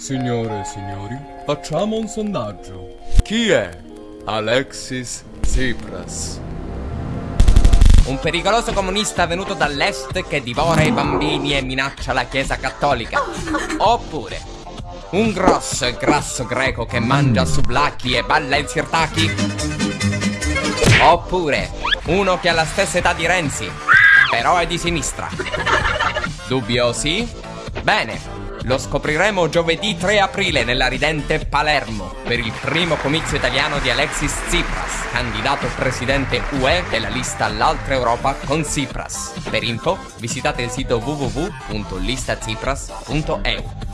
Signore e signori, facciamo un sondaggio. Chi è Alexis Tsipras? Un pericoloso comunista venuto dall'est che divora i bambini e minaccia la Chiesa Cattolica. Oppure un grosso e grasso greco che mangia sublacchi e balla in sirtaki. Oppure uno che ha la stessa età di Renzi, però è di sinistra. Dubbiosi? Bene, lo scopriremo giovedì 3 aprile nella ridente Palermo per il primo comizio italiano di Alexis Tsipras, candidato presidente UE della lista L'Altra Europa con Tsipras. Per info visitate il sito www.listatsipras.eu.